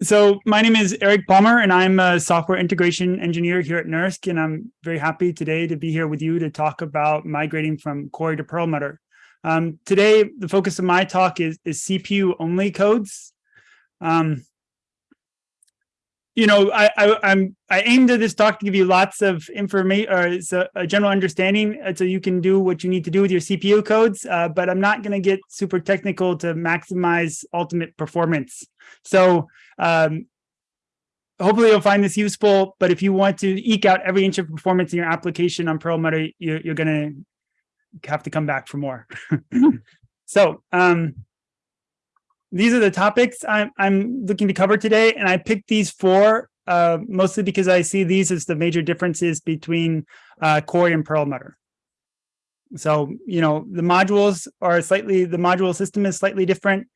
So my name is Eric Palmer, and I'm a software integration engineer here at NERSC, and I'm very happy today to be here with you to talk about migrating from Cori to Perlmutter. Um, today, the focus of my talk is, is CPU-only codes. Um, you know, I, I, am I aimed at this talk to give you lots of information or a, a, general understanding uh, so you can do what you need to do with your CPU codes, uh, but I'm not going to get super technical to maximize ultimate performance. So um, hopefully you'll find this useful, but if you want to eke out every inch of performance in your application on Perlmutter, you're, you're going to have to come back for more. so um, these are the topics I'm, I'm looking to cover today, and I picked these four uh, mostly because I see these as the major differences between uh, Cori and Perlmutter. So, you know, the modules are slightly, the module system is slightly different.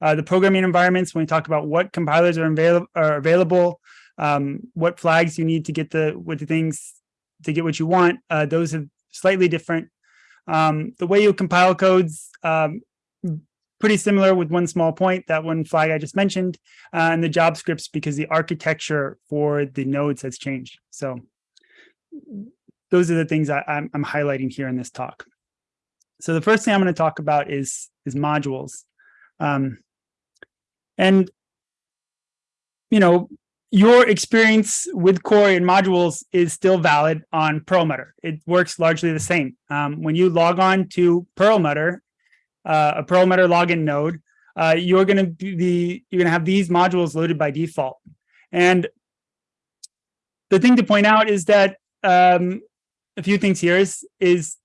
Uh, the programming environments, when we talk about what compilers are, avail are available, um, what flags you need to get the, what the things to get what you want, uh, those are slightly different. Um, the way you compile codes um, pretty similar with one small point, that one flag I just mentioned, uh, and the job scripts because the architecture for the nodes has changed. So those are the things I, am I'm, I'm highlighting here in this talk. So the first thing I'm going to talk about is, is modules. Um, and, you know, your experience with Cori and modules is still valid on Perlmutter. It works largely the same. Um, when you log on to Perlmutter uh, a Perlmutter login node, uh, you're going to be you're going to have these modules loaded by default. And the thing to point out is that um, a few things here is is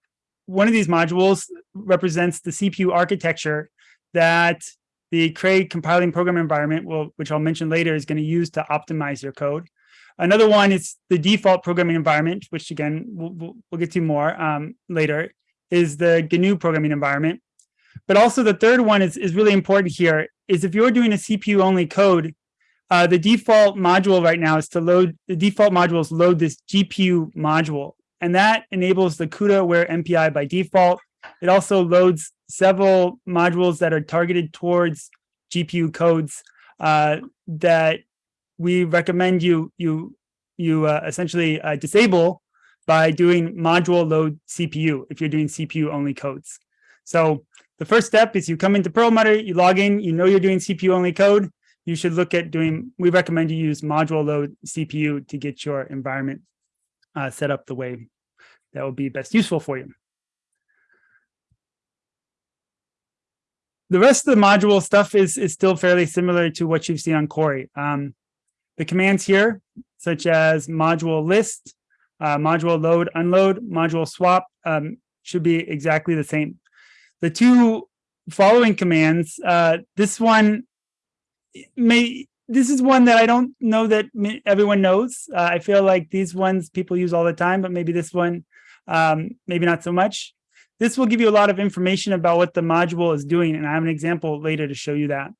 one of these modules represents the CPU architecture that the Cray compiling program environment, will, which I'll mention later, is going to use to optimize your code. Another one is the default programming environment, which again, we'll, we'll get to more um, later, is the GNU programming environment. But also the third one is, is really important here, is if you're doing a CPU-only code, uh, the default module right now is to load, the default modules load this GPU module. And that enables the CUDA aware MPI by default. It also loads several modules that are targeted towards GPU codes uh, that we recommend you you you uh, essentially uh, disable by doing module load CPU if you're doing CPU only codes. So the first step is you come into Perlmutter, you log in, you know you're doing CPU only code. You should look at doing, we recommend you use module load CPU to get your environment uh, set up the way that will be best useful for you. The rest of the module stuff is, is still fairly similar to what you've seen on Cori. Um, the commands here, such as module list, uh, module load, unload, module swap, um, should be exactly the same the two following commands, uh, this one may, this is one that I don't know that everyone knows. Uh, I feel like these ones people use all the time, but maybe this one, um, maybe not so much. This will give you a lot of information about what the module is doing, and I have an example later to show you that.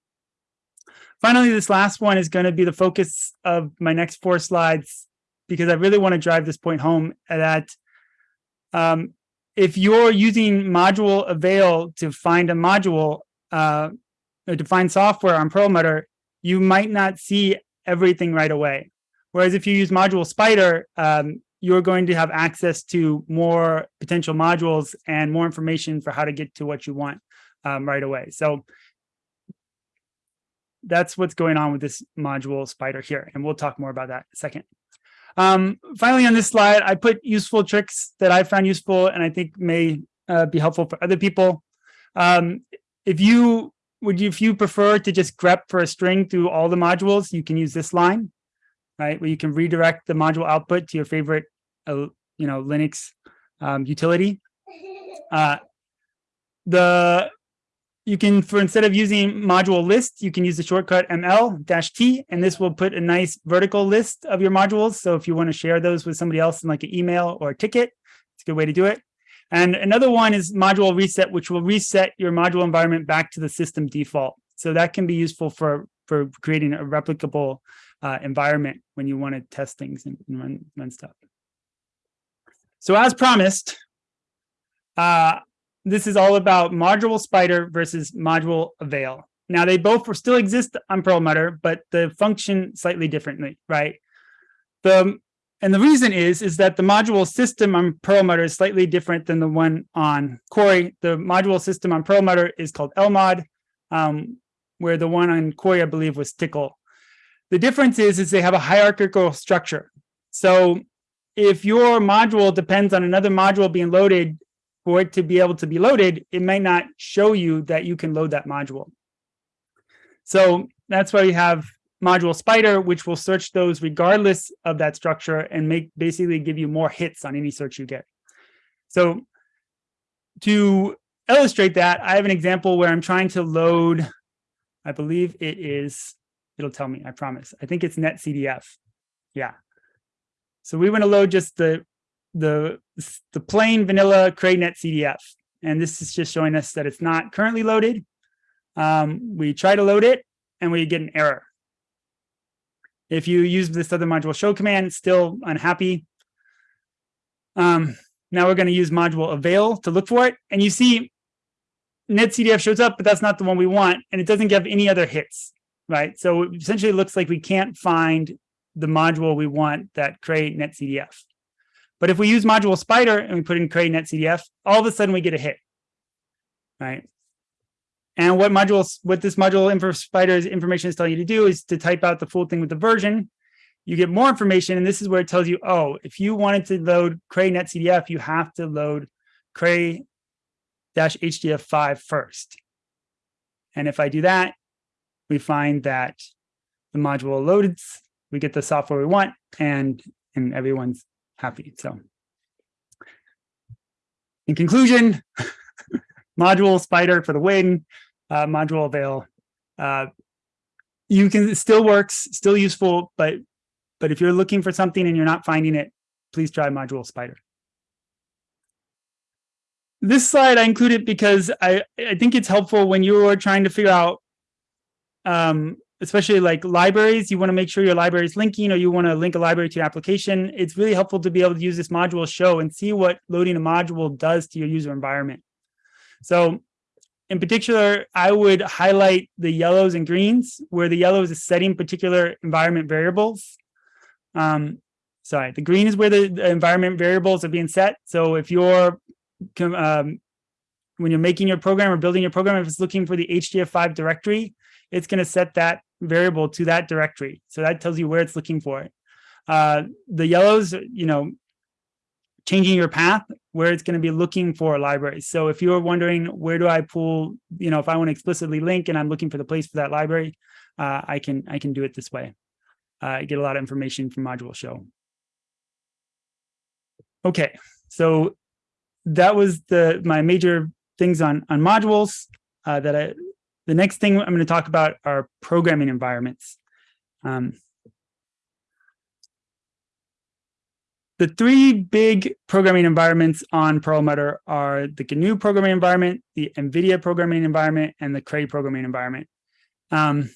Finally, this last one is going to be the focus of my next four slides because I really want to drive this point home that um, if you're using module avail to find a module uh, or to find software on Perlmutter, you might not see everything right away. Whereas if you use module spider, um, you're going to have access to more potential modules and more information for how to get to what you want um, right away. So that's what's going on with this module spider here. And we'll talk more about that second. Um, finally, on this slide, I put useful tricks that I found useful and I think may uh, be helpful for other people. Um, if you would you, if you prefer to just grep for a string through all the modules, you can use this line, right, where you can redirect the module output to your favorite, uh, you know, Linux um, utility. Uh, the you can, for instead of using module list, you can use the shortcut ML-T, and this will put a nice vertical list of your modules. So if you want to share those with somebody else in like an email or a ticket, it's a good way to do it. And another one is module reset, which will reset your module environment back to the system default. So that can be useful for, for creating a replicable uh, environment when you want to test things and, and run, run stuff. So as promised, uh, this is all about module spider versus module avail. Now they both still exist on Perlmutter, but the function slightly differently, right? The and the reason is, is that the module system on Perlmutter is slightly different than the one on Cori. The module system on Perlmutter is called LMOD, um, where the one on Cori, I believe, was Tcl. The difference is, is they have a hierarchical structure. So if your module depends on another module being loaded for it to be able to be loaded, it might not show you that you can load that module. So that's why we have module spider, which will search those regardless of that structure and make basically give you more hits on any search you get. So to illustrate that, I have an example where I'm trying to load, I believe it is, it'll tell me, I promise. I think it's netcdf. Yeah. So we want to load just the the the plain vanilla Cray netcdf. And this is just showing us that it's not currently loaded. Um, we try to load it and we get an error. If you use this other module show command, still unhappy. Um, now we're going to use module avail to look for it. And you see netcdf shows up, but that's not the one we want. And it doesn't give any other hits, right? So essentially looks like we can't find the module we want that cray netcdf. But if we use module spider and we put in cray netcdf, all of a sudden we get a hit, right? And what modules, what this module info spider's information is telling you to do is to type out the full thing with the version. You get more information, and this is where it tells you, oh, if you wanted to load Cray netcdf, you have to load Cray hdf5 first. And if I do that, we find that the module loads, we get the software we want, and and everyone's happy. So in conclusion, module spider for the win, uh, module avail. Uh, you can still works, still useful, but but if you're looking for something and you're not finding it, please try module spider. This slide I included because I, I think it's helpful when you're trying to figure out, um, especially like libraries, you want to make sure your library is linking or you want to link a library to your application. It's really helpful to be able to use this module show and see what loading a module does to your user environment. So in particular, I would highlight the yellows and greens, where the yellow is setting particular environment variables. Um, sorry, the green is where the, the, environment variables are being set. So if you're, um, when you're making your program or building your program, if it's looking for the HDF5 directory, it's going to set that variable to that directory. So that tells you where it's looking for it. Uh, the yellows, you know, changing your path where it's going to be looking for libraries. So if you're wondering where do I pull, you know, if I want to explicitly link and I'm looking for the place for that library, uh, I can I can do it this way. Uh, I get a lot of information from module show. Okay, so that was the my major things on on modules uh, that I. The next thing I'm going to talk about are programming environments. Um, The three big programming environments on Perlmutter are the GNU programming environment, the NVIDIA programming environment, and the Cray programming environment. Um,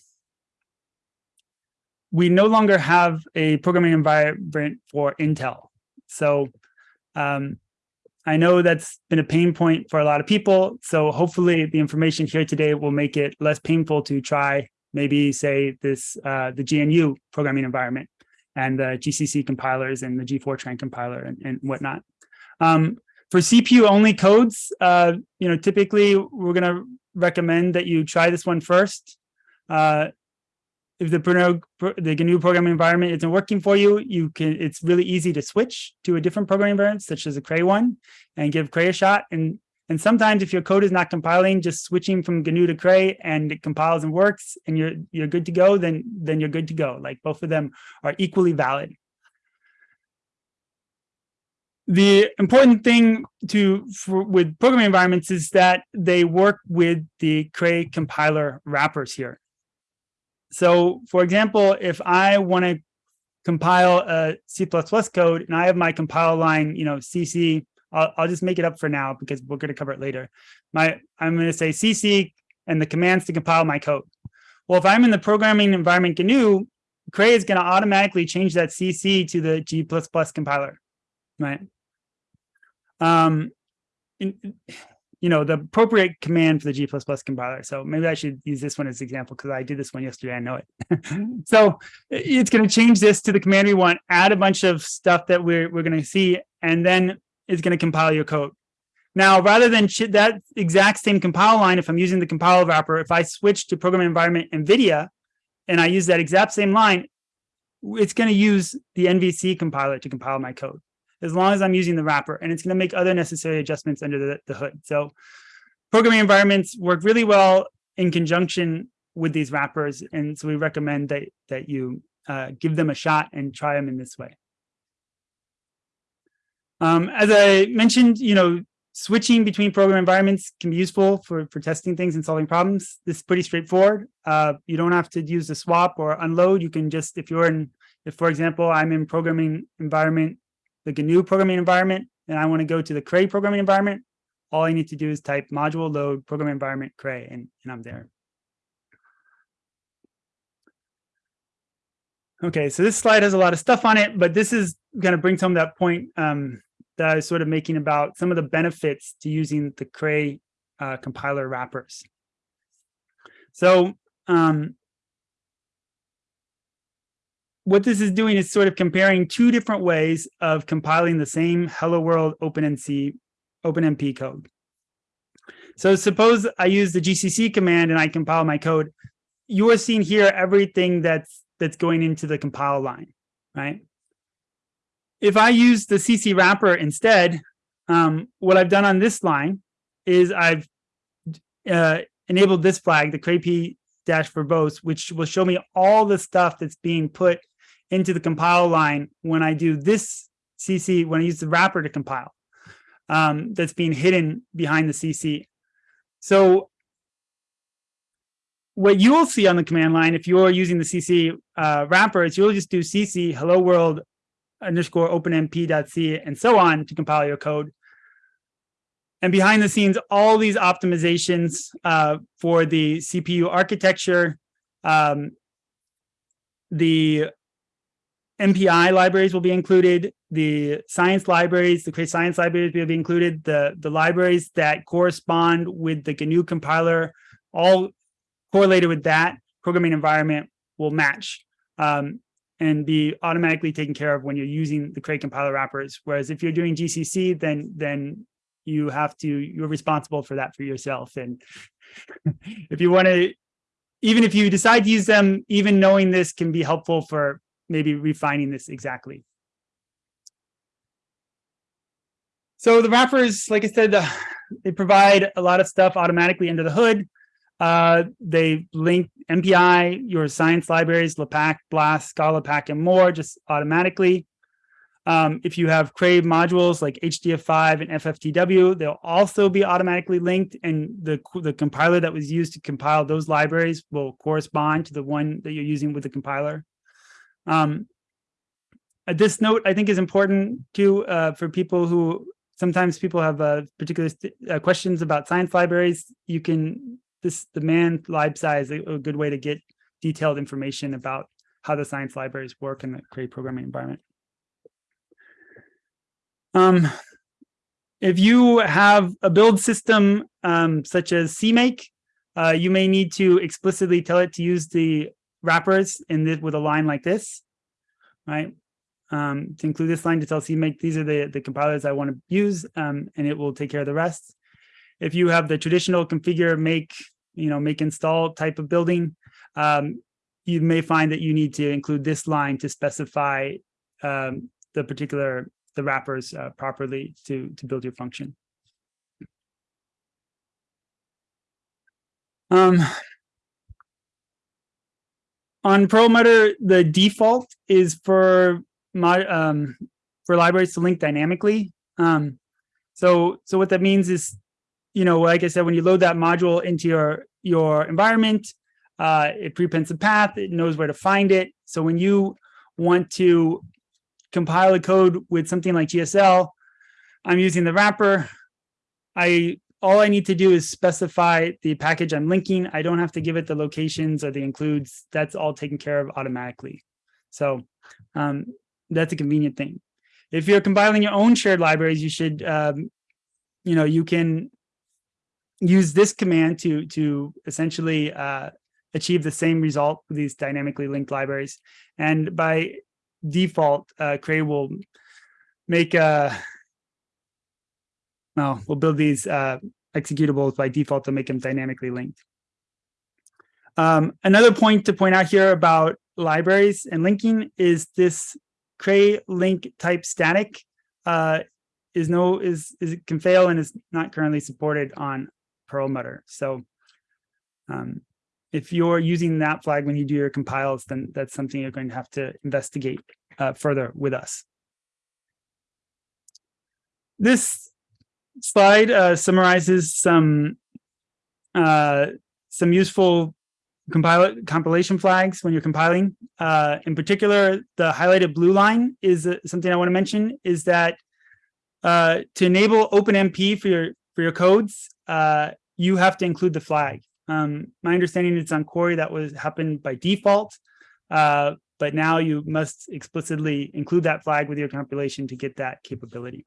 we no longer have a programming environment for Intel. So um, I know that's been a pain point for a lot of people. So hopefully the information here today will make it less painful to try maybe say this uh, the GNU programming environment and the GCC compilers and the G-Fortran compiler and, and whatnot. Um, for CPU only codes, uh, you know, typically we're going to recommend that you try this one first. Uh, if the the GNU programming environment isn't working for you, you can. It's really easy to switch to a different programming environment, such as a Cray one, and give Cray a shot. And and sometimes if your code is not compiling, just switching from GNU to Cray and it compiles and works and you're you're good to go, then then you're good to go. Like both of them are equally valid. The important thing to for, with programming environments is that they work with the Cray compiler wrappers here. So for example, if I want to compile a C++ code and I have my compile line, you know, CC I'll, I'll just make it up for now because we're going to cover it later. My I'm going to say CC and the commands to compile my code. Well, if I'm in the programming environment GNU, Cray is going to automatically change that CC to the G++ compiler, right? Um, in, you know, the appropriate command for the G++ compiler. So maybe I should use this one as an example because I did this one yesterday. I know it. so it's going to change this to the command we want, add a bunch of stuff that we're, we're going to see, and then it's going to compile your code. Now, rather than that exact same compile line, if I'm using the compile wrapper, if I switch to program environment NVIDIA, and I use that exact same line, it's going to use the NVC compiler to compile my code, as long as I'm using the wrapper, and it's going to make other necessary adjustments under the, the hood. So programming environments work really well in conjunction with these wrappers, and so we recommend that, that you uh, give them a shot and try them in this way. Um, as I mentioned, you know, switching between program environments can be useful for, for testing things and solving problems. This is pretty straightforward. Uh, you don't have to use the swap or unload. You can just, if you're in, if for example, I'm in programming environment, a new programming environment, and I want to go to the Cray programming environment, all I need to do is type module load program environment Cray, and, and I'm there. Okay, so this slide has a lot of stuff on it, but this is going to bring some of that point um, that I was sort of making about some of the benefits to using the Cray uh, compiler wrappers. So um, what this is doing is sort of comparing two different ways of compiling the same Hello World OpenNC, OpenMP code. So suppose I use the GCC command and I compile my code. You are seeing here everything that's that's going into the compile line, right? If I use the CC wrapper instead, um, what I've done on this line is I've uh, enabled this flag, the crayp dash verbose, which will show me all the stuff that's being put into the compile line when I do this CC, when I use the wrapper to compile, um, that's being hidden behind the CC. So what you will see on the command line, if you're using the CC uh, wrapper, is you'll just do CC hello world underscore openmp.c and so on to compile your code. And behind the scenes, all these optimizations uh, for the CPU architecture, um, the MPI libraries will be included, the science libraries, the Cray science libraries will be included, the, the libraries that correspond with the GNU compiler, all correlated with that programming environment will match. Um, and be automatically taken care of when you're using the Cray compiler wrappers. Whereas if you're doing GCC, then then you have to you're responsible for that for yourself. And if you want to, even if you decide to use them, even knowing this can be helpful for maybe refining this exactly. So the wrappers, like I said, they provide a lot of stuff automatically under the hood. Uh, they link MPI, your science libraries, LAPACK, BLAST, ScaLAPACK, and more just automatically. Um, if you have Cray modules like HDF5 and FFTW, they'll also be automatically linked and the, the compiler that was used to compile those libraries will correspond to the one that you're using with the compiler. Um, uh, this note, I think, is important too uh, for people who sometimes people have uh, particular uh, questions about science libraries. You can this the man libsci a, a good way to get detailed information about how the science libraries work in the Cray programming environment. Um, if you have a build system um, such as CMake, uh, you may need to explicitly tell it to use the wrappers in this with a line like this, right? Um, to include this line to tell CMake these are the, the compilers I want to use, um, and it will take care of the rest. If you have the traditional configure, make, you know, make install type of building, um, you may find that you need to include this line to specify um, the particular, the wrappers uh, properly to, to build your function. On Perlmutter, the default is for um, for libraries to link dynamically. Um, so so what that means is you know, like I said, when you load that module into your, your environment, uh, it prepends the path, it knows where to find it. So when you want to compile a code with something like GSL, I'm using the wrapper. I all I need to do is specify the package I'm linking. I don't have to give it the locations or the includes. That's all taken care of automatically. So um, that's a convenient thing. If you're compiling your own shared libraries, you should, um, you know, you can use this command to to essentially uh, achieve the same result with these dynamically linked libraries. And by default, uh, Cray will make a uh, well, we'll build these uh, executables by default to make them dynamically linked. Um, another point to point out here about libraries and linking is this cray link type static uh, is no is is can fail and is not currently supported on Perlmutter. So um, if you're using that flag when you do your compiles, then that's something you're going to have to investigate uh, further with us. This slide uh, summarizes some uh, some useful compilation flags when you're compiling. Uh, in particular, the highlighted blue line is uh, something I want to mention is that uh, to enable OpenMP for your for your codes, uh, you have to include the flag. Um, my understanding is on Cori that was happened by default, but now you must explicitly include that flag with your compilation to get that capability.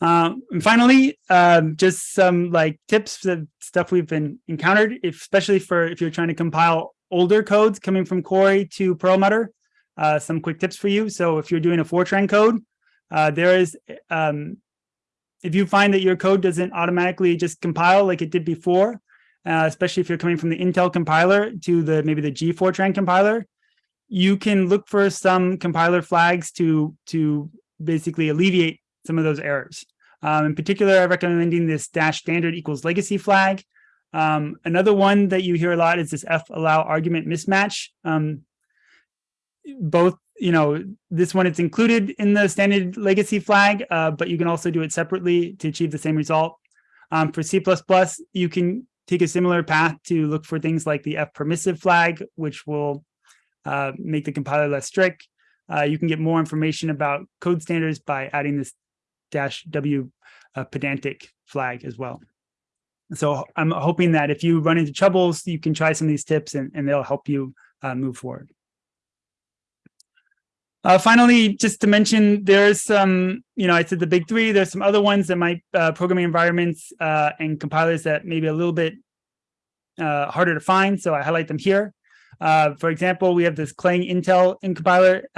Um, and finally, um, just some like tips of stuff we've been encountered, if, especially for if you're trying to compile older codes coming from Cori to Perlmutter. Uh, some quick tips for you. So if you're doing a Fortran code, uh, there is, um, if you find that your code doesn't automatically just compile like it did before, uh, especially if you're coming from the Intel compiler to the maybe the G Fortran compiler, you can look for some compiler flags to to basically alleviate some of those errors. Um, in particular, I'm recommending this dash standard equals legacy flag. Um, another one that you hear a lot is this f allow argument mismatch. Um, both, you know, this one it's included in the standard legacy flag, uh, but you can also do it separately to achieve the same result. Um, for C++, you can take a similar path to look for things like the f permissive flag, which will uh, make the compiler less strict. Uh, you can get more information about code standards by adding this dash W uh, pedantic flag as well. So I'm hoping that if you run into troubles, you can try some of these tips and, and they'll help you uh, move forward. Uh, finally, just to mention, there's some, you know, I said the big three, there's some other ones that might uh, programming environments uh, and compilers that may be a little bit uh, harder to find. So I highlight them here. For example, we have this Clang Intel in compiler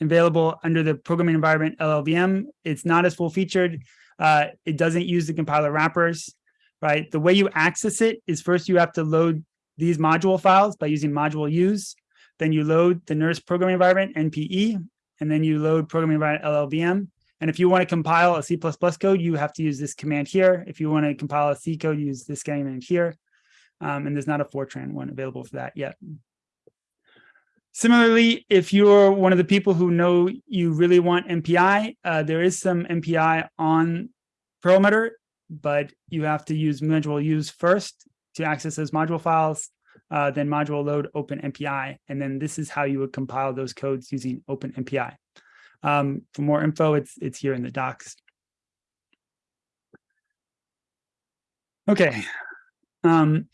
available under the programming environment LLVM. It's not as full featured. Uh, it doesn't use the compiler wrappers, right? The way you access it is first you have to load these module files by using module use. Then you load the NERSC programming environment, NPE, and then you load programming environment LLVM. And if you want to compile a C++ code, you have to use this command here. If you want to compile a C code, use this command here. Um, and there's not a Fortran one available for that yet. Similarly, if you're one of the people who know you really want MPI, uh, there is some MPI on Perlmutter, but you have to use module use first to access those module files, uh, then module load open MPI, and then this is how you would compile those codes using open MPI. Um, for more info, it's, it's here in the docs. Okay. Um,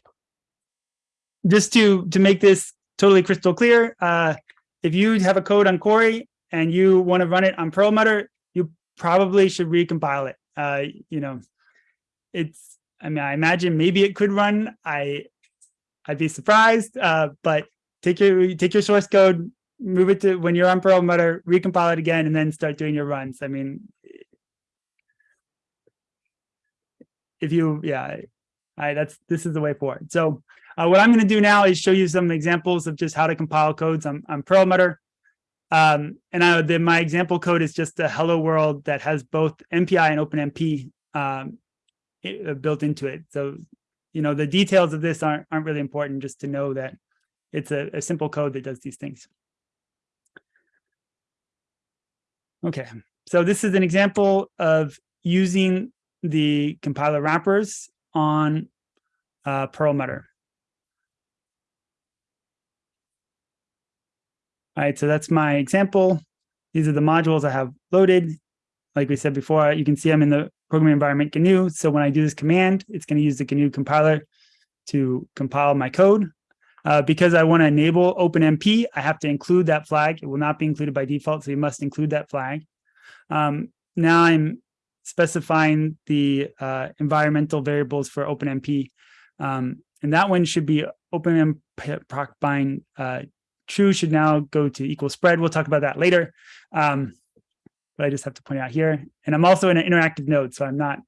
just to, to make this totally crystal clear. Uh, if you have a code on Cori and you want to run it on Perlmutter, you probably should recompile it. Uh, you know, it's, I mean, I imagine maybe it could run. I, I'd be surprised, uh, but take your, take your source code, move it to when you're on Perlmutter, recompile it again, and then start doing your runs. I mean, if you, yeah, I, that's, this is the way forward. So uh, what I'm going to do now is show you some examples of just how to compile codes on, on Perlmutter. Um, and I, the, my example code is just a hello world that has both MPI and OpenMP um, it, uh, built into it. So, you know, the details of this aren't, aren't really important just to know that it's a, a simple code that does these things. Okay, so this is an example of using the compiler wrappers on uh, Perlmutter. All right, so that's my example. These are the modules I have loaded. Like we said before, you can see I'm in the programming environment GNU. So when I do this command, it's going to use the GNU compiler to compile my code. Uh, because I want to enable OpenMP, I have to include that flag. It will not be included by default, so you must include that flag. Um, now I'm specifying the uh, environmental variables for OpenMP. Um, and that one should be OpenMP proc bind uh, true should now go to equal spread. We'll talk about that later. Um, but I just have to point out here. And I'm also in an interactive node, so I'm not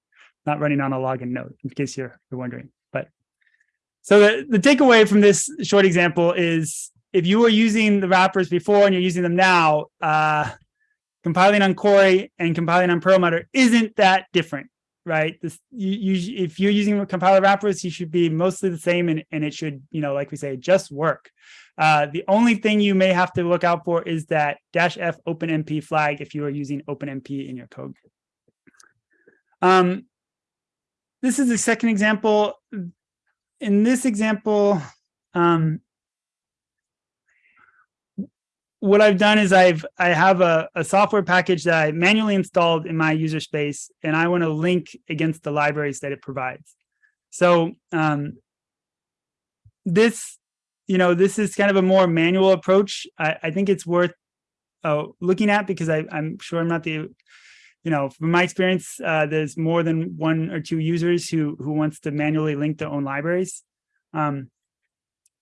not running on a login node, in case you're, you're wondering. But so the, the takeaway from this short example is if you were using the wrappers before and you're using them now, uh, compiling on Cori and compiling on Perlmutter isn't that different, right? This, you, you, if you're using compiler wrappers, you should be mostly the same and, and it should, you know, like we say, just work. Uh, the only thing you may have to look out for is that dash F OpenMP flag if you are using OpenMP in your code. Um, this is the second example. In this example, um, what I've done is I've I have a, a software package that I manually installed in my user space, and I want to link against the libraries that it provides. So um, this, you know, this is kind of a more manual approach. I, I think it's worth uh, looking at because I, I'm sure I'm not the, you know, from my experience, uh, there's more than one or two users who who wants to manually link their own libraries. Um,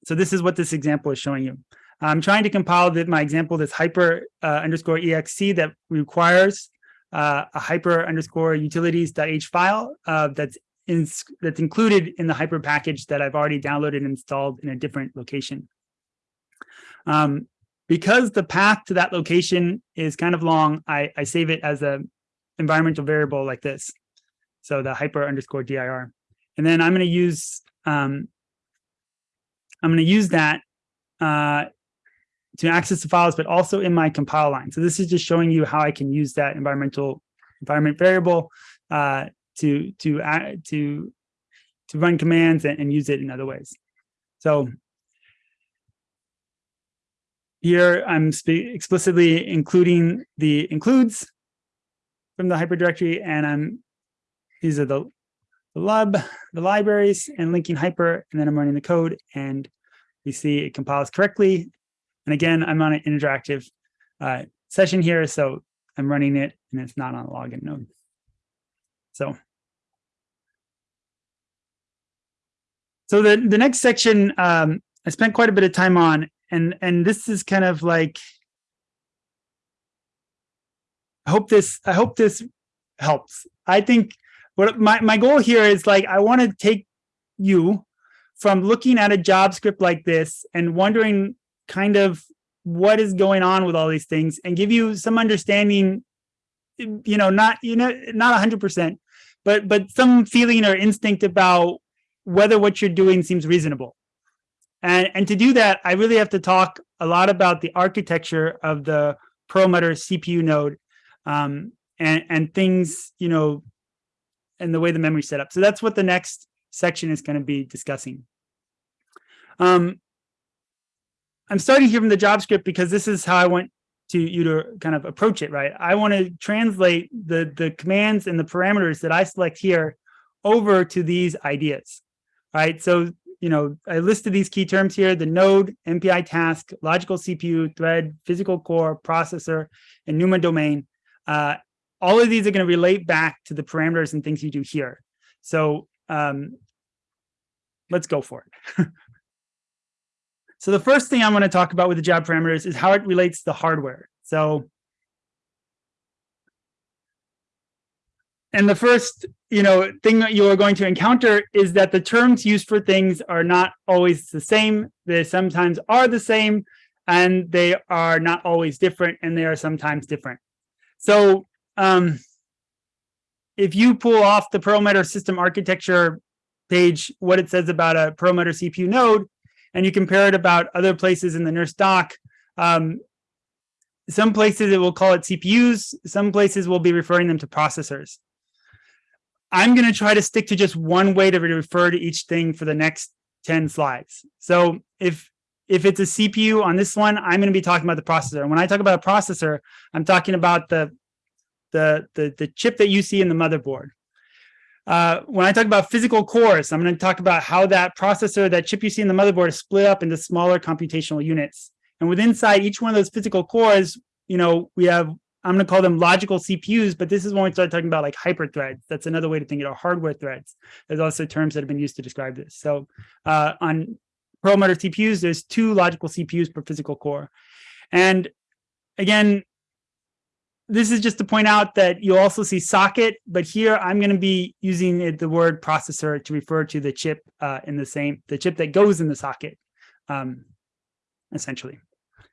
so this is what this example is showing you. I'm trying to compile the, my example, this hypre uh, underscore exe that requires uh, a hypre underscore utilities.h file uh, that's in, that's included in the hypre package that I've already downloaded and installed in a different location. Um, because the path to that location is kind of long, I, I save it as a environmental variable like this. So the hypre underscore dir. And then I'm going to use um, I'm going to use that uh, to access the files, but also in my compile line. So this is just showing you how I can use that environmental environment variable uh, to to uh, to to run commands and, and use it in other ways. So here I'm explicitly including the includes from the hyperdirectory, and I'm these are the the lib, the libraries, and linking hypre, and then I'm running the code, and we see it compiles correctly and again, I'm on an interactive uh, session here, so I'm running it and it's not on a login node. So, so the, the next section um, I spent quite a bit of time on, and, and this is kind of like, I hope this, I hope this helps. I think what my, my goal here is like, I want to take you from looking at a job script like this and wondering kind of what is going on with all these things and give you some understanding you know not you know not 100 percent but but some feeling or instinct about whether what you're doing seems reasonable. And and to do that i really have to talk a lot about the architecture of the perlmutter cpu node um, and and things you know and the way the memory set up. So that's what the next section is going to be discussing. Um, I'm starting here from the job script because this is how I want to you to kind of approach it, right? I want to translate the, the commands and the parameters that I select here over to these ideas, right? So, you know, I listed these key terms here, the node, MPI task, logical CPU, thread, physical core, processor, and NUMA domain. Uh, all of these are going to relate back to the parameters and things you do here. So um, let's go for it. So the first thing I'm going to talk about with the job parameters is how it relates to hardware. So, and the first, you know, thing that you are going to encounter is that the terms used for things are not always the same. They sometimes are the same, and they are not always different, and they are sometimes different. So, um, if you pull off the Perlmutter system architecture page, what it says about a Perlmutter CPU node, and you compare it about other places in the NERSC doc, um, some places it will call it CPUs, some places will be referring them to processors. I'm going to try to stick to just one way to refer to each thing for the next 10 slides. So if if it's a CPU on this one, I'm going to be talking about the processor. And when I talk about a processor, I'm talking about the the the, the chip that you see in the motherboard. Uh, when I talk about physical cores, I'm going to talk about how that processor, that chip you see in the motherboard is split up into smaller computational units. And within inside each one of those physical cores, you know, we have I'm going to call them logical CPUs, but this is when we start talking about like hyperthreads. That's another way to think of hardware threads. There's also terms that have been used to describe this. So uh, on Perlmutter CPUs, there's two logical CPUs per physical core. And again, this is just to point out that you also see socket, but here I'm going to be using the word processor to refer to the chip uh, in the same, the chip that goes in the socket, um, essentially.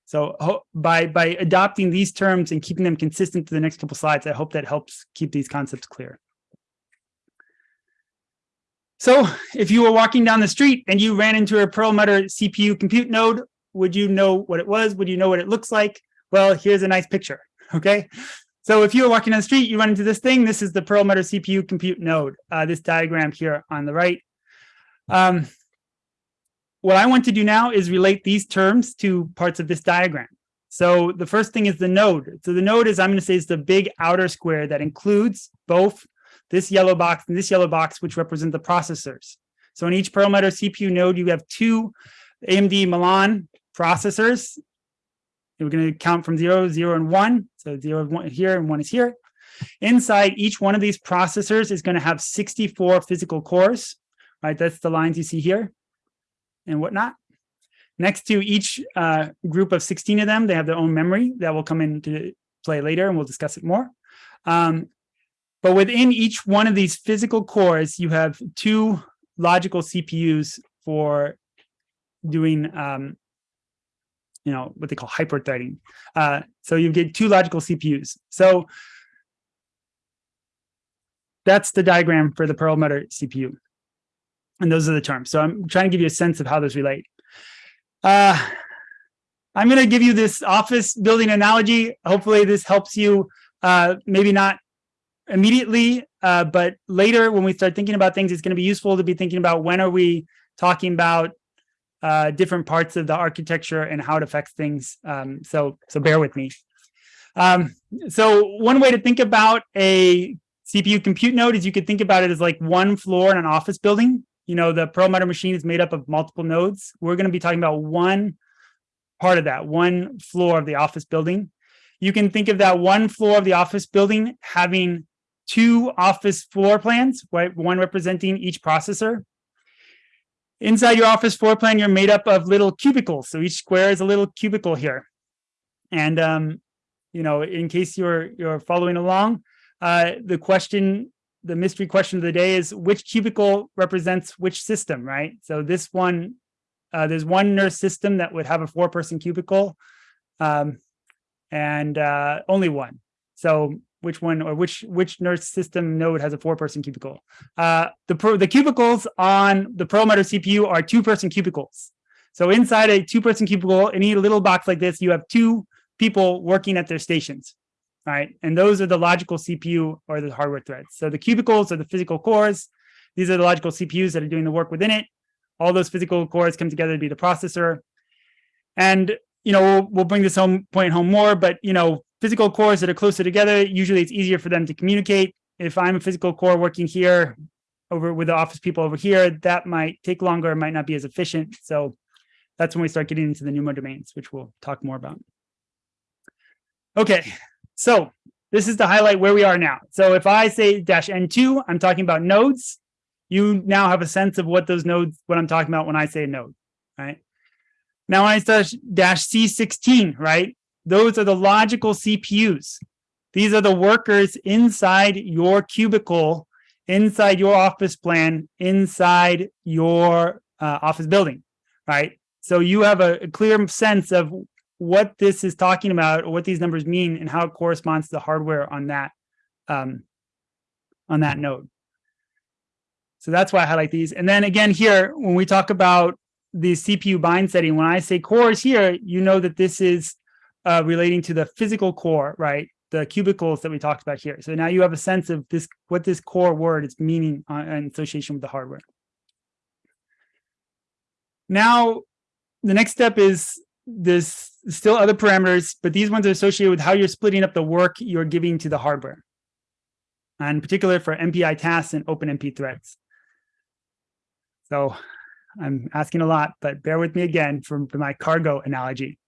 So by, by adopting these terms and keeping them consistent to the next couple slides, I hope that helps keep these concepts clear. So if you were walking down the street and you ran into a Perlmutter CPU compute node, would you know what it was? Would you know what it looks like? Well, here's a nice picture, okay? So if you were walking down the street, you run into this thing, this is the Perlmutter CPU compute node, uh, this diagram here on the right. Um, what I want to do now is relate these terms to parts of this diagram. So the first thing is the node. So the node is, I'm going to say, is the big outer square that includes both this yellow box and this yellow box, which represent the processors. So in each Perlmutter CPU node, you have two AMD Milan processors. We're going to count from zero, zero, and one. So zero one here and one is here. Inside each one of these processors is going to have 64 physical cores, right? That's the lines you see here and whatnot. Next to each uh, group of 16 of them, they have their own memory that will come into play later, and we'll discuss it more. Um, but within each one of these physical cores, you have two logical CPUs for doing, um, you know, what they call hyperthreading. Uh, so you get two logical CPUs. So that's the diagram for the Perlmutter CPU. And those are the terms. So I'm trying to give you a sense of how those relate. Uh, I'm going to give you this office building analogy. Hopefully this helps you, uh, maybe not immediately, uh, but later when we start thinking about things, it's going to be useful to be thinking about when are we talking about uh, different parts of the architecture and how it affects things. Um, so, so bear with me. Um, so one way to think about a CPU compute node is you could think about it as like one floor in an office building you know, the Perlmutter machine is made up of multiple nodes. We're going to be talking about one part of that, one floor of the office building. You can think of that one floor of the office building having two office floor plans, right? One representing each processor. Inside your office floor plan, you're made up of little cubicles. So each square is a little cubicle here. And, um, you know, in case you're, you're following along, uh, the question the mystery question of the day is which cubicle represents which system, right? So this one, uh, there's one NERSC system that would have a four person cubicle um, and uh, only one. So which one or which which NERSC system node has a four person cubicle? Uh, the, the cubicles on the Perlmutter CPU are two person cubicles. So inside a two person cubicle, any little box like this, you have two people working at their stations right? And those are the logical CPU or the hardware threads. So the cubicles are the physical cores. These are the logical CPUs that are doing the work within it. All those physical cores come together to be the processor. And, you know, we'll, we'll bring this home point home more, but, you know, physical cores that are closer together, usually it's easier for them to communicate. If I'm a physical core working here over with the office people over here, that might take longer, might not be as efficient. So that's when we start getting into the NUMA domains, which we'll talk more about. Okay, so this is to highlight where we are now. So if I say dash N2, I'm talking about nodes. You now have a sense of what those nodes, what I'm talking about when I say node, right? Now when I start dash C16, right? Those are the logical CPUs. These are the workers inside your cubicle, inside your office plan, inside your uh, office building, right? So you have a, a clear sense of what this is talking about or what these numbers mean and how it corresponds to the hardware on that um, on that node. So that's why I highlight these. And then again here, when we talk about the CPU bind setting, when I say cores here, you know that this is uh, relating to the physical core, right? The cubicles that we talked about here. So now you have a sense of this, what this core word is meaning on, in association with the hardware. Now, the next step is there's still other parameters, but these ones are associated with how you're splitting up the work you're giving to the hardware. And in particular for MPI tasks and OpenMP threads. So I'm asking a lot, but bear with me again for, my cargo analogy.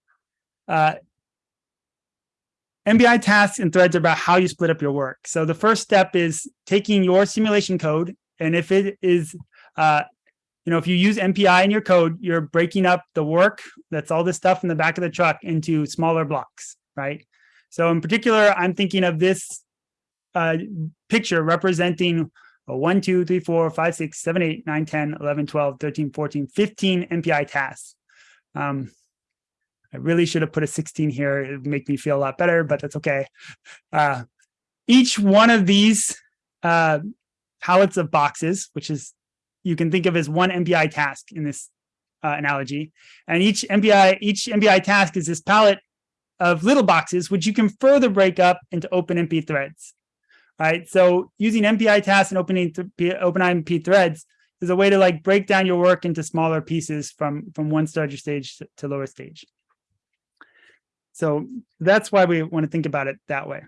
Uh, MPI tasks and threads are about how you split up your work. So the first step is taking your simulation code. And if it is, uh, you know, if you use MPI in your code, you're breaking up the work, that's all this stuff in the back of the truck into smaller blocks, right? So in particular, I'm thinking of this uh, picture representing a 1, 2, 3, 4, 5, 6, 7, 8, 9, 10, 11, 12, 13, 14, 15 MPI tasks. Um, I really should have put a 16 here. It would make me feel a lot better, but that's okay. Uh, each one of these uh, of boxes, which is you can think of as one MPI task in this uh, analogy. And each MPI, each MPI task is this palette of little boxes, which you can further break up into OpenMP threads. Right. So using MPI tasks and opening OpenMP threads is a way to like break down your work into smaller pieces from, from one starter stage to, to lower stage. So that's why we want to think about it that way.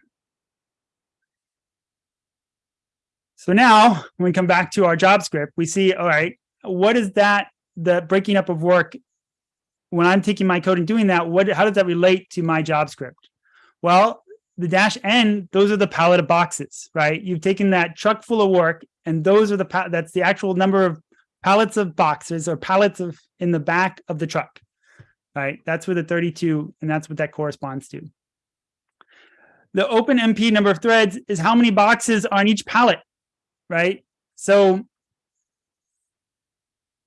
So now when we come back to our job script, we see, all right, what is that, the breaking up of work when I'm taking my code and doing that, what, how does that relate to my job script? Well, the dash N, those are the pallet of boxes, right? You've taken that truck full of work and those are the, that's the actual number of pallets of boxes or pallets of in the back of the truck, right? That's where the 32, and that's what that corresponds to. The OpenMP number of threads is how many boxes are on each pallet, right? So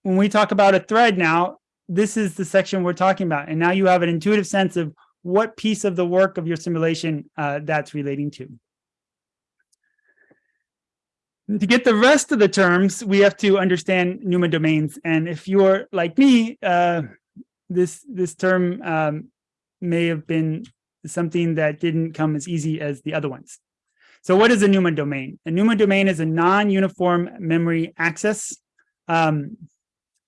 when we talk about a thread now, this is the section we're talking about. And now you have an intuitive sense of what piece of the work of your simulation uh, that's relating to. To get the rest of the terms, we have to understand NUMA domains. And if you're like me, uh, this, this term um, may have been something that didn't come as easy as the other ones. So what is a NUMA domain? A NUMA domain is a non-uniform memory access, um,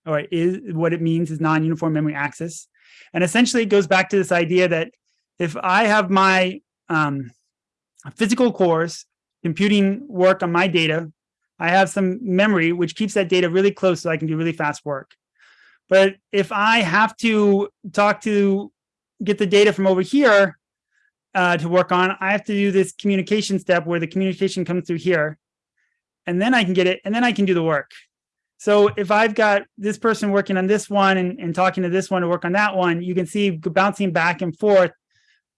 or is what it means is non-uniform memory access. And essentially it goes back to this idea that if I have my um, physical cores computing work on my data, I have some memory which keeps that data really close so I can do really fast work. But if I have to talk to get the data from over here uh, to work on, I have to do this communication step where the communication comes through here. And then I can get it, and then I can do the work. So if I've got this person working on this one and, and talking to this one to work on that one, you can see bouncing back and forth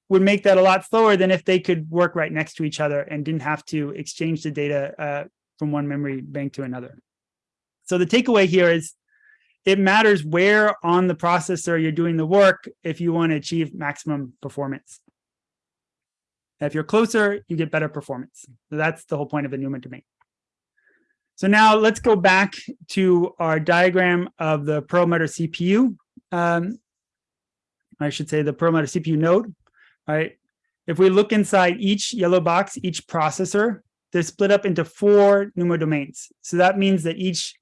would make that a lot slower than if they could work right next to each other and didn't have to exchange the data uh, from one memory bank to another. So the takeaway here is it matters where on the processor you're doing the work if you want to achieve maximum performance. if you're closer, you get better performance. So that's the whole point of the NUMA domain. So now let's go back to our diagram of the Perlmutter CPU. Um, I should say the Perlmutter CPU node, right? If we look inside each yellow box, each processor, they're split up into four NUMA domains. So that means that each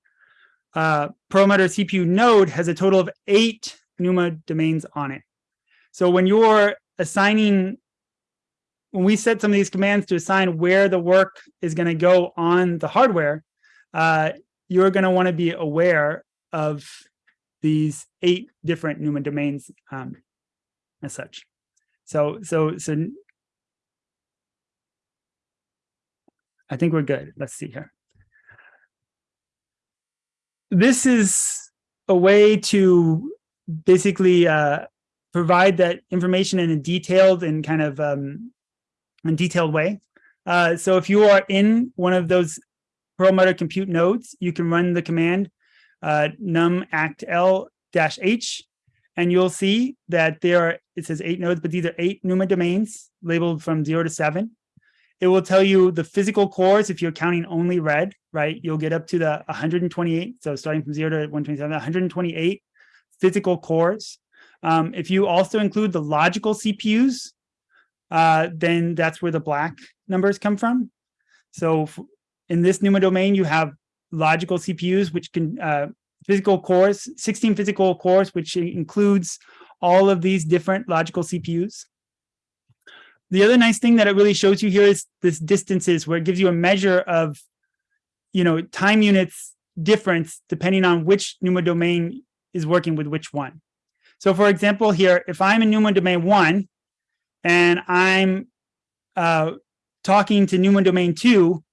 uh, Perlmutter CPU node has a total of eight NUMA domains on it. So when you're assigning, when we set some of these commands to assign where the work is going to go on the hardware, uh, you're going to want to be aware of these eight different NUMA domains um, as such. So, so, so I think we're good. Let's see here. This is a way to basically uh, provide that information in a detailed and kind of um, detailed way. Uh, so if you are in one of those Perlmutter compute nodes, you can run the command uh, numactl dash h, and you'll see that there are, it says eight nodes, but these are eight NUMA domains labeled from zero to seven. It will tell you the physical cores if you're counting only red, right? You'll get up to the 128. So starting from zero to 127, 128 physical cores. Um, if you also include the logical CPUs, uh, then that's where the black numbers come from. So in this NUMA domain, you have logical CPUs, which can uh, physical cores, 16 physical cores, which includes all of these different logical CPUs. The other nice thing that it really shows you here is this distances where it gives you a measure of, you know, time units difference depending on which NUMA domain is working with which one. So for example, here, if I'm in NUMA domain one and I'm uh, talking to NUMA domain two,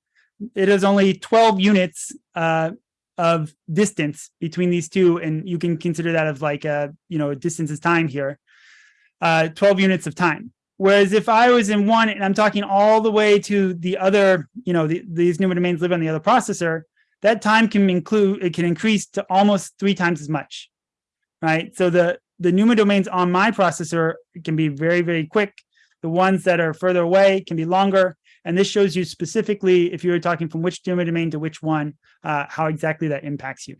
it is only 12 units uh, of distance between these two, and you can consider that of like a, you know, distance is time here, uh, 12 units of time. Whereas if I was in one and I'm talking all the way to the other, you know, the, these NUMA domains live on the other processor, that time can include, it can increase to almost three times as much, right? So the, the NUMA domains on my processor can be very, very quick. The ones that are further away can be longer. And this shows you specifically, if you're talking from which NUMA domain to which one, uh, how exactly that impacts you.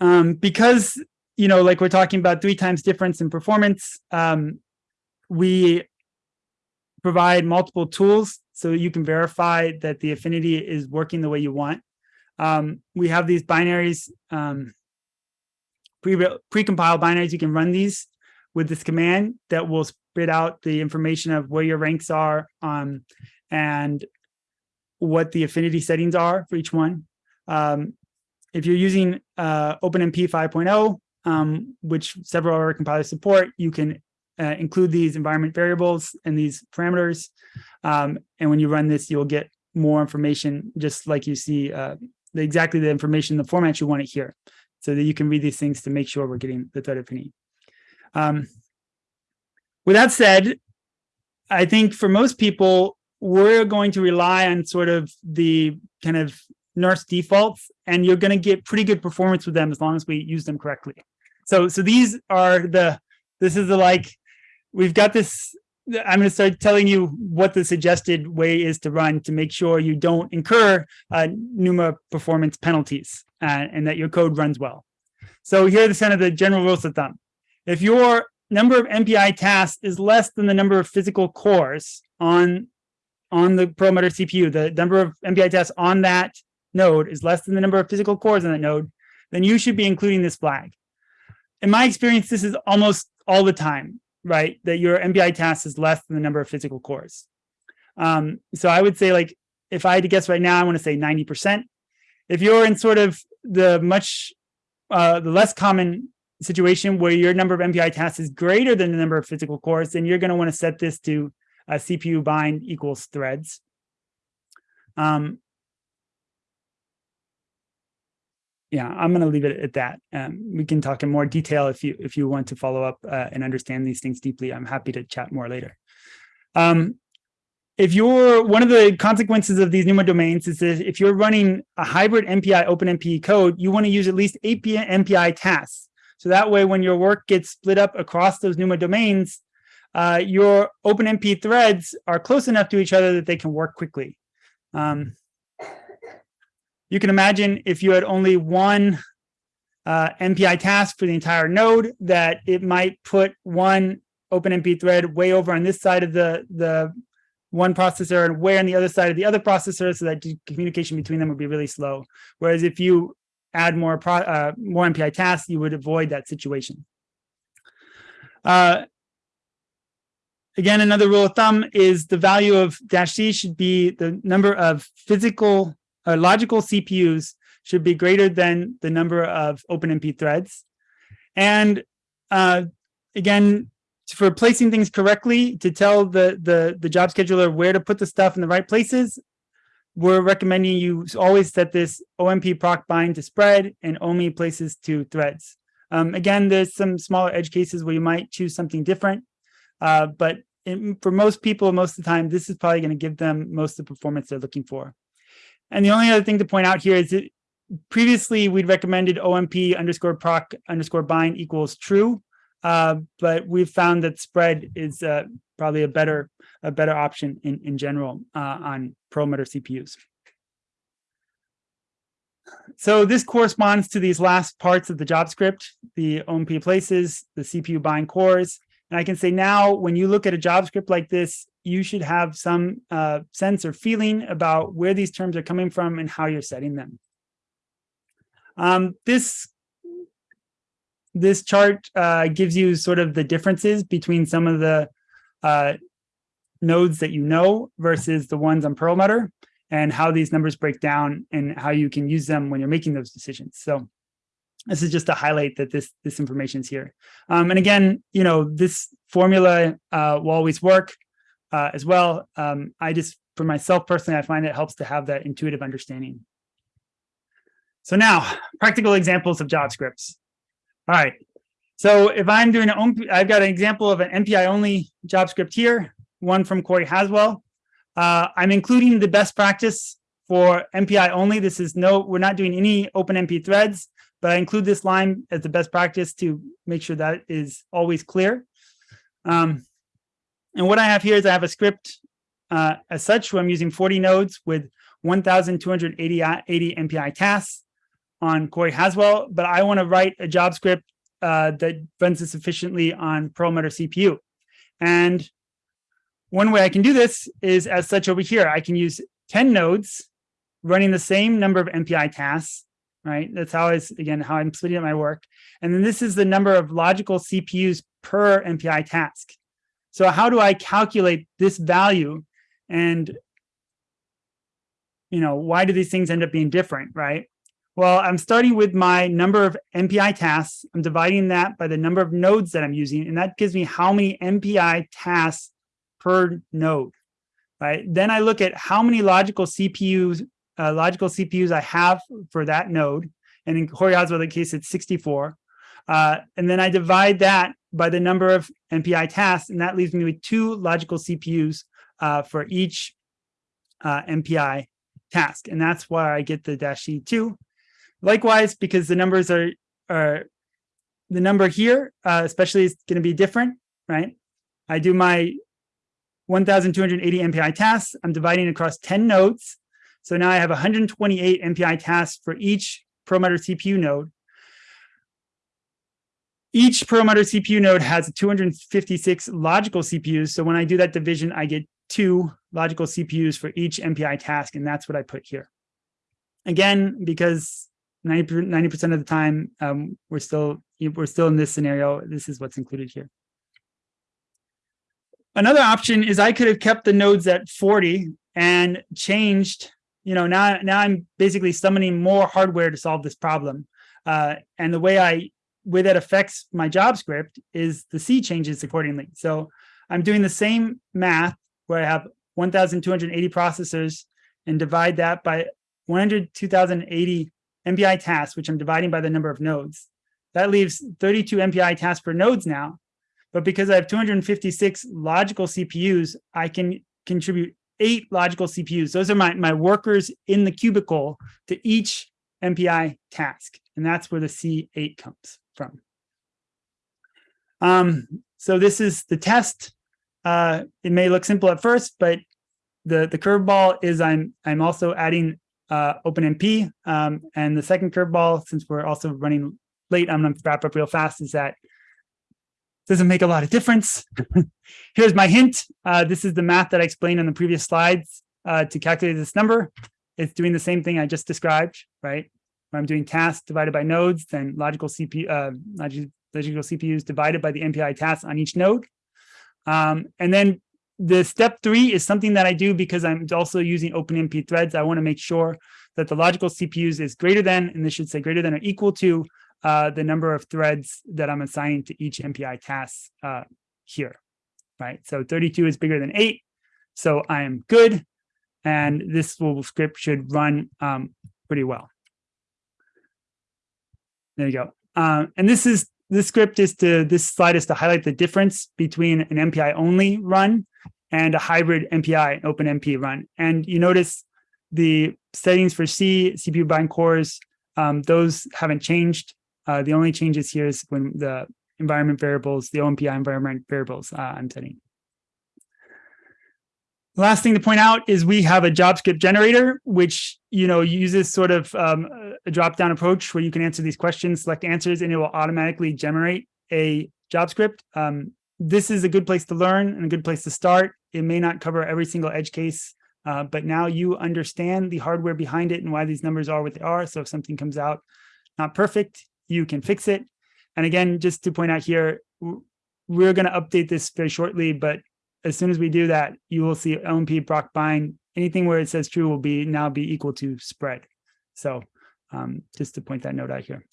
Um, because, you know, like we're talking about three times difference in performance, um, we provide multiple tools so you can verify that the affinity is working the way you want. Um, we have these binaries, um, pre-compiled pre binaries. You can run these with this command that will spit out the information of where your ranks are um, and what the affinity settings are for each one. Um, if you're using uh, OpenMP 5.0, um, which several other compilers support, you can uh, include these environment variables and these parameters. Um, and when you run this, you'll get more information, just like you see uh, the, exactly the information, the format you want it here, so that you can read these things to make sure we're getting the thread affinity. Um, with that said, I think for most people, we're going to rely on sort of the kind of NERSC defaults, and you're going to get pretty good performance with them as long as we use them correctly. So, so these are the, this is the like, we've got this, I'm going to start telling you what the suggested way is to run to make sure you don't incur uh, NUMA performance penalties uh, and that your code runs well. So here are the kind of the general rules of thumb. If your number of MPI tasks is less than the number of physical cores on, on the Perlmutter CPU, the number of MPI tasks on that node is less than the number of physical cores on that node, then you should be including this flag. In my experience, this is almost all the time, right? That your MPI task is less than the number of physical cores. Um, so I would say like, if I had to guess right now, I want to say 90%. If you're in sort of the much, uh, the less common situation where your number of MPI tasks is greater than the number of physical cores, then you're going to want to set this to CPU bind equals threads. Um, yeah, I'm going to leave it at that. Um, we can talk in more detail if you if you want to follow up uh, and understand these things deeply. I'm happy to chat more later. Um, if you're one of the consequences of these NUMA domains is that if you're running a hybrid MPI OpenMP code, you want to use at least API MPI tasks. So that way, when your work gets split up across those NUMA domains, uh, your OpenMP threads are close enough to each other that they can work quickly. Um, you can imagine if you had only one uh, MPI task for the entire node, that it might put one OpenMP thread way over on this side of the, the one processor and way on the other side of the other processor so that communication between them would be really slow. Whereas if you add more pro, uh, more MPI tasks, you would avoid that situation. Uh, again, another rule of thumb is the value of dash C should be the number of physical uh, logical CPUs should be greater than the number of OpenMP threads. And uh, again, for placing things correctly, to tell the, the, the job scheduler where to put the stuff in the right places, we're recommending you always set this OMP proc bind to spread and OMP places to threads. Um, again, there's some smaller edge cases where you might choose something different, uh, but in, for most people, most of the time, this is probably going to give them most of the performance they're looking for. And the only other thing to point out here is that previously we'd recommended OMP underscore proc underscore bind equals true, uh, but we've found that spread is uh, probably a better a better option in, in general uh, on Perlmutter CPUs. So this corresponds to these last parts of the job script, the OMP places, the CPU bind cores. And I can say now, when you look at a job script like this, you should have some uh, sense or feeling about where these terms are coming from and how you're setting them. Um, this this chart uh, gives you sort of the differences between some of the uh, nodes that you know versus the ones on Perlmutter and how these numbers break down and how you can use them when you're making those decisions. So This is just to highlight that this this information is here. Um, and again, you know, this formula uh, will always work uh, as well. Um, I just, for myself personally, I find it helps to have that intuitive understanding. So now, practical examples of job scripts. All right. So if I'm doing an, I've got an example of an MPI only job script here, one from Cori Haswell. Uh, I'm including the best practice for MPI only. This is no, we're not doing any OpenMP threads, but I include this line as the best practice to make sure that is always clear. Um, and what I have here is I have a script uh, as such where I'm using 40 nodes with 1,280 80 MPI tasks on Cori Haswell, but I want to write a job script uh, that runs this efficiently on Perlmutter CPU. And one way I can do this is as such over here, I can use 10 nodes running the same number of MPI tasks, right? That's how is again, how I'm splitting up my work. And then this is the number of logical CPUs per MPI task. So how do I calculate this value and you know, why do these things end up being different, right? Well, I'm starting with my number of MPI tasks. I'm dividing that by the number of nodes that I'm using, and that gives me how many MPI tasks per node, right? Then I look at how many logical CPUs, uh, logical CPUs I have for that node. And in Cori Haswell case, it's 64. Uh, and then I divide that by the number of MPI tasks, and that leaves me with two logical CPUs uh, for each uh, MPI task. And that's why I get the dash C2. Likewise, because the numbers are, are the number here, uh, especially is going to be different, right? I do my 1,280 MPI tasks. I'm dividing across 10 nodes. So now I have 128 MPI tasks for each Perlmutter CPU node. Each Perlmutter CPU node has 256 logical CPUs. So when I do that division, I get two logical CPUs for each MPI task, and that's what I put here. Again, because 90 percent of the time um, we're still we're still in this scenario. This is what's included here. Another option is I could have kept the nodes at 40 and changed. You know, now now I'm basically summoning more hardware to solve this problem. Uh, and the way I way that affects my job script is the C changes accordingly. So I'm doing the same math where I have 1,280 processors and divide that by 102,080 MPI tasks, which I'm dividing by the number of nodes. That leaves 32 MPI tasks per nodes now. But because I have 256 logical CPUs, I can contribute eight logical CPUs. Those are my, my workers in the cubicle to each MPI task. And that's where the C8 comes from. Um, so this is the test. Uh, it may look simple at first, but the, the curveball is I'm, I'm also adding uh, OpenMP. Um, and the second curveball, since we're also running late, I'm going to wrap up real fast, is that doesn't make a lot of difference. Here's my hint. Uh, this is the math that I explained on the previous slides uh, to calculate this number. It's doing the same thing I just described, right? When I'm doing tasks divided by nodes, then logical CPU, uh, logical CPUs divided by the MPI tasks on each node. Um, and then the step three is something that I do because I'm also using OpenMP threads. I want to make sure that the logical CPUs is greater than, and this should say greater than or equal to uh, the number of threads that I'm assigning to each MPI task uh, here, right? So 32 is bigger than eight, so I am good. And this little script should run um, pretty well. There you go. Um, and this is this script is to this slide is to highlight the difference between an MPI only run and a hybrid MPI OpenMP run. And you notice the settings for C, CPU bind cores, um, those haven't changed. Uh, the only changes here is when the environment variables, the OMPI environment variables uh, I'm setting. Last thing to point out is we have a job script generator, which you know uses sort of um, a drop-down approach where you can answer these questions, select answers, and it will automatically generate a job script. Um, this is a good place to learn and a good place to start. It may not cover every single edge case, uh, but now you understand the hardware behind it and why these numbers are what they are. So if something comes out not perfect, you can fix it. And again, just to point out here, we're going to update this very shortly, but as soon as we do that, you will see OMP proc bind. Anything where it says true will be now be equal to spread. So um, just to point that note out here.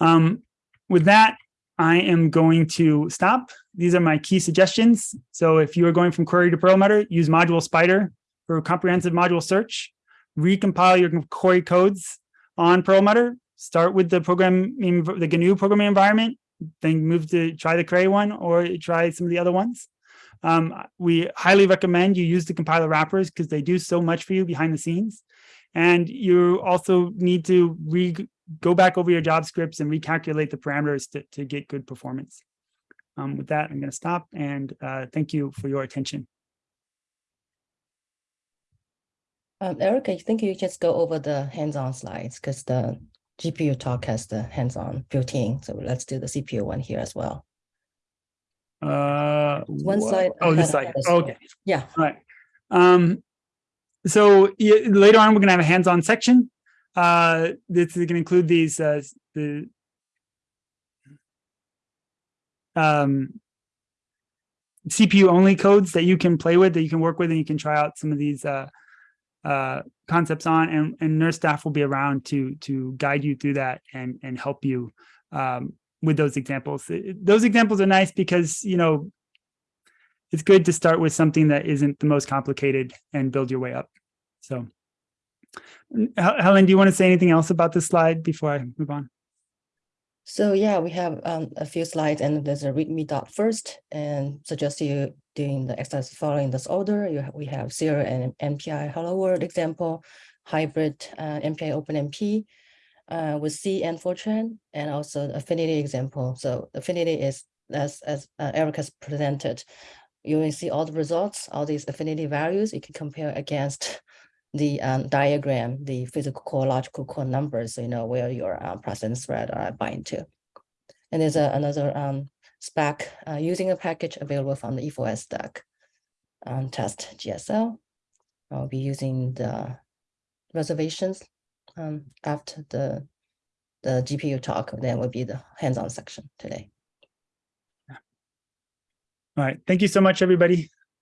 Um, with that, I am going to stop. These are my key suggestions. So if you are going from Cori to Perlmutter, use module spider for comprehensive module search, recompile your Cori codes on Perlmutter, start with the program, the GNU programming environment, then move to try the Cray one or try some of the other ones. Um, we highly recommend you use the compiler wrappers because they do so much for you behind the scenes. And you also need to re go back over your job scripts and recalculate the parameters to, to get good performance. Um, with that, I'm going to stop and uh, thank you for your attention. Um, Eric, I think you just go over the hands-on slides because the GPU talk has the hands-on built in. So let's do the CPU one here as well. Uh, One slide Oh, this slide. of. Okay. Yeah, All right. Um, so yeah, later on, we're gonna have a hands-on section. Uh, this is gonna include these, uh, the um, CPU only codes that you can play with, that you can work with, and you can try out some of these uh, uh, concepts on, and, and NERSC staff will be around to to guide you through that and and help you um, with those examples. Those examples are nice because you know it's good to start with something that isn't the most complicated and build your way up. So, Helen, do you want to say anything else about this slide before I move on? so yeah, we have um, a few slides and there's a readme dot first and suggest you doing the exercise following this order. You we have zero and MPI hello world example, hybrid uh, MPI OpenMP uh, with C and Fortran, and also affinity example. So affinity is as as uh, Eric has presented. You will see all the results, all these affinity values. You can compare against the um, diagram, the physical core, logical core numbers, so you know where your uh, process thread are bind to. And there's a, another um, spec uh, using a package available from the E E4S stack um, test GSL. I'll be using the reservations um, after the the GPU talk, then will be the hands-on section today. All right. Thank you so much, everybody.